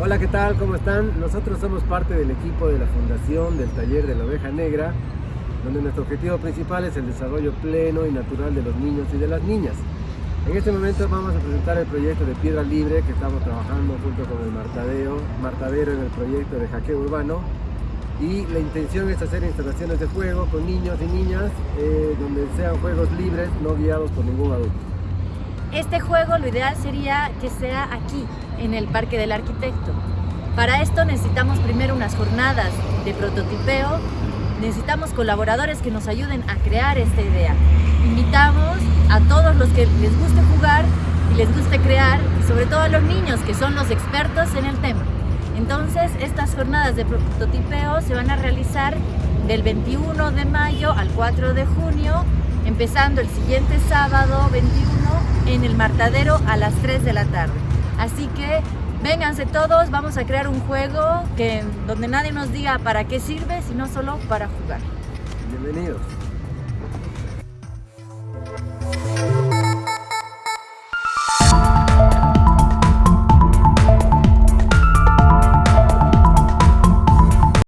Hola, ¿qué tal? ¿Cómo están? Nosotros somos parte del equipo de la Fundación del Taller de la Oveja Negra, donde nuestro objetivo principal es el desarrollo pleno y natural de los niños y de las niñas. En este momento vamos a presentar el proyecto de Piedra Libre que estamos trabajando junto con el Martadeo, Martadero en el proyecto de hackeo urbano y la intención es hacer instalaciones de juego con niños y niñas eh, donde sean juegos libres, no guiados por ningún adulto. Este juego lo ideal sería que sea aquí, en el Parque del Arquitecto. Para esto necesitamos primero unas jornadas de prototipeo, necesitamos colaboradores que nos ayuden a crear esta idea. Invitamos a todos los que les guste jugar y les guste crear, sobre todo a los niños que son los expertos en el tema. Entonces, estas jornadas de prototipeo se van a realizar del 21 de mayo al 4 de junio, empezando el siguiente sábado 21 en el Martadero a las 3 de la tarde. Así que vénganse todos, vamos a crear un juego que, donde nadie nos diga para qué sirve, sino solo para jugar. Bienvenidos.